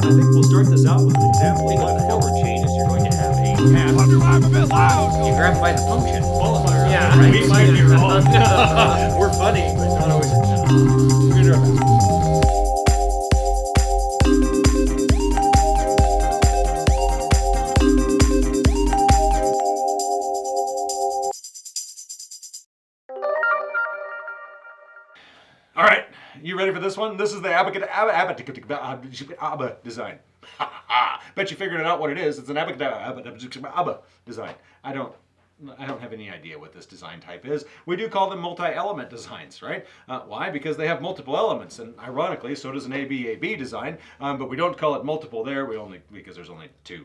I think we'll start this out with an example think of what what the forward chain is you're going to have a path. Wonder why I'm a bit loud. You grab by the function. Yeah, right. we might be wrong. We're funny, but not always. We're gonna do ready for this one? This is the Abba Abba design. Bet you figured it out what it is. It's an Abba design. I don't. I don't have any idea what this design type is. We do call them multi-element designs, right? Uh, why? Because they have multiple elements, and ironically, so does an ABAB design. Um, but we don't call it multiple there. We only because there's only two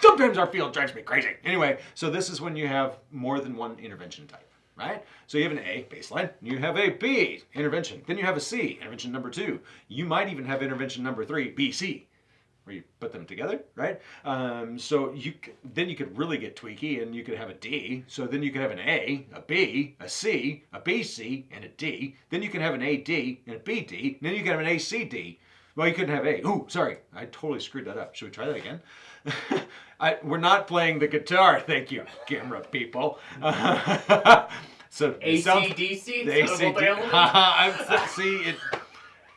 Sometimes our field drives me crazy. Anyway, so this is when you have more than one intervention type, right? So you have an A, baseline, you have a B, intervention, then you have a C, intervention number two. You might even have intervention number three, BC, where you put them together, right? Um, so you then you could really get tweaky and you could have a D. So then you could have an A, a B, a C, a BC, and a D. Then you can have an AD and a BD. Then you can have an ACD. Well, you couldn't have A. Ooh, sorry, I totally screwed that up. Should we try that again? I, we're not playing the guitar, thank you, camera people. so ACDC the instead of ACD multi-element? I'm- see it.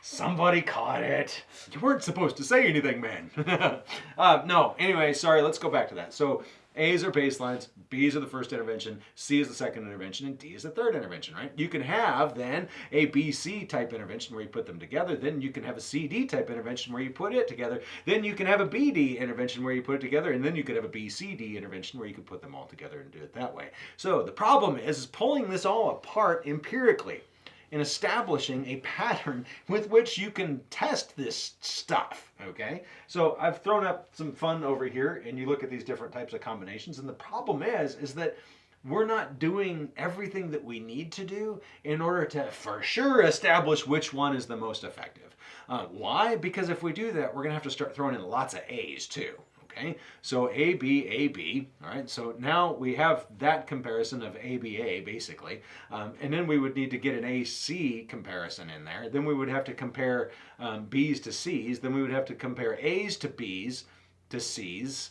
Somebody caught it. You weren't supposed to say anything, man. uh, no. Anyway, sorry. Let's go back to that. So A's are baselines, B's are the first intervention, C is the second intervention, and D is the third intervention, right? You can have then a BC type intervention where you put them together. Then you can have a CD type intervention where you put it together. Then you can have a BD intervention where you put it together, and then you could have a BCD intervention where you could put them all together and do it that way. So the problem is, is pulling this all apart empirically in establishing a pattern with which you can test this stuff. Okay, so I've thrown up some fun over here, and you look at these different types of combinations, and the problem is, is that we're not doing everything that we need to do in order to for sure establish which one is the most effective. Uh, why? Because if we do that, we're gonna have to start throwing in lots of A's too. Okay, so AB, AB, all right, so now we have that comparison of ABA basically, um, and then we would need to get an AC comparison in there. Then we would have to compare um, B's to C's, then we would have to compare A's to B's to C's,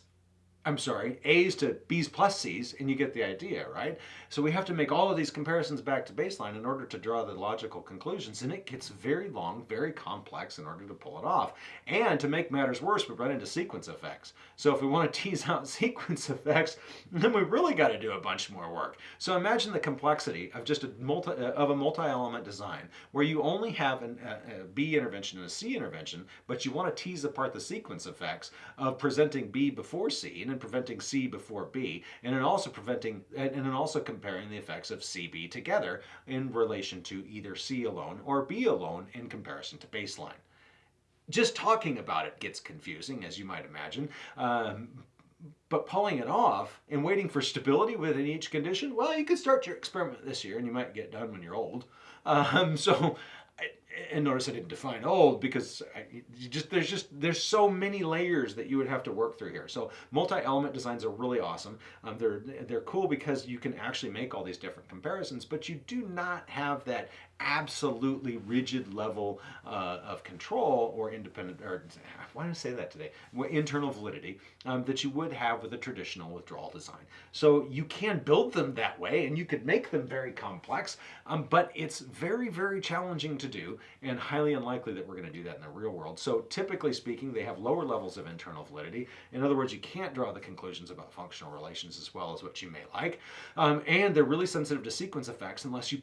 I'm sorry, A's to B's plus C's, and you get the idea, right? So we have to make all of these comparisons back to baseline in order to draw the logical conclusions, and it gets very long, very complex in order to pull it off. And to make matters worse, we run into sequence effects. So if we want to tease out sequence effects, then we really got to do a bunch more work. So imagine the complexity of just a multi of a multi-element design where you only have an, a, a B intervention and a C intervention, but you want to tease apart the sequence effects of presenting B before C preventing C before B, and then also preventing and then also comparing the effects of CB together in relation to either C alone or B alone in comparison to baseline just talking about it gets confusing, as you might imagine. Um, but pulling it off and waiting for stability within each condition, well, you could start your experiment this year and you might get done when you're old. Um, so, and notice I didn't define old because I, just there's just there's so many layers that you would have to work through here. So multi-element designs are really awesome. Um, they're they're cool because you can actually make all these different comparisons, but you do not have that absolutely rigid level uh, of control or independent or why did I say that today? Internal validity um, that you would have with a traditional withdrawal design. So you can build them that way, and you could make them very complex, um, but it's very very challenging to do and highly unlikely that we're going to do that in the real world. So typically speaking, they have lower levels of internal validity. In other words, you can't draw the conclusions about functional relations as well as what you may like, um, and they're really sensitive to sequence effects unless you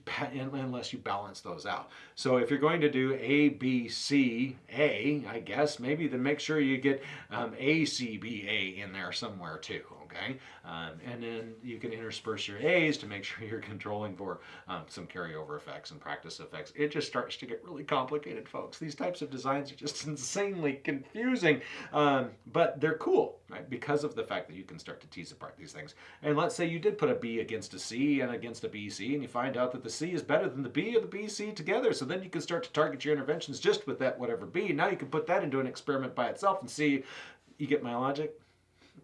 unless you balance those out. So if you're going to do A, B, C, A, I guess maybe then make sure you get um, A, C, B, A in there somewhere too. Okay, um, and then you can intersperse your A's to make sure you're controlling for um, some carryover effects and practice effects. It just starts to get really complicated, folks. These types of designs are just insanely confusing, um, but they're cool, right? Because of the fact that you can start to tease apart these things. And let's say you did put a B against a C and against a BC, and you find out that the C is better than the B or the BC together. So then you can start to target your interventions just with that whatever B. Now you can put that into an experiment by itself and see. You get my logic?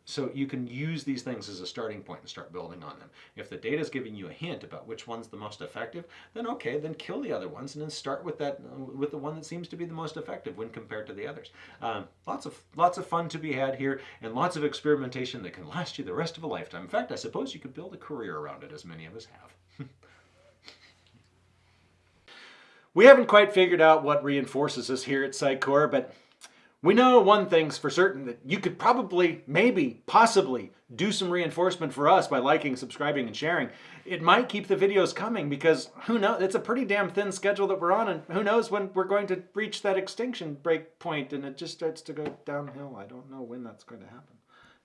So you can use these things as a starting point and start building on them. If the data is giving you a hint about which one's the most effective, then okay, then kill the other ones and then start with that with the one that seems to be the most effective when compared to the others. Um, lots of lots of fun to be had here, and lots of experimentation that can last you the rest of a lifetime. In fact, I suppose you could build a career around it, as many of us have. we haven't quite figured out what reinforces us here at Sitecore, but we know one thing's for certain that you could probably, maybe, possibly do some reinforcement for us by liking, subscribing, and sharing. It might keep the videos coming because who knows? It's a pretty damn thin schedule that we're on, and who knows when we're going to reach that extinction break point and it just starts to go downhill. I don't know when that's going to happen.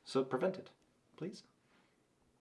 So prevent it, please.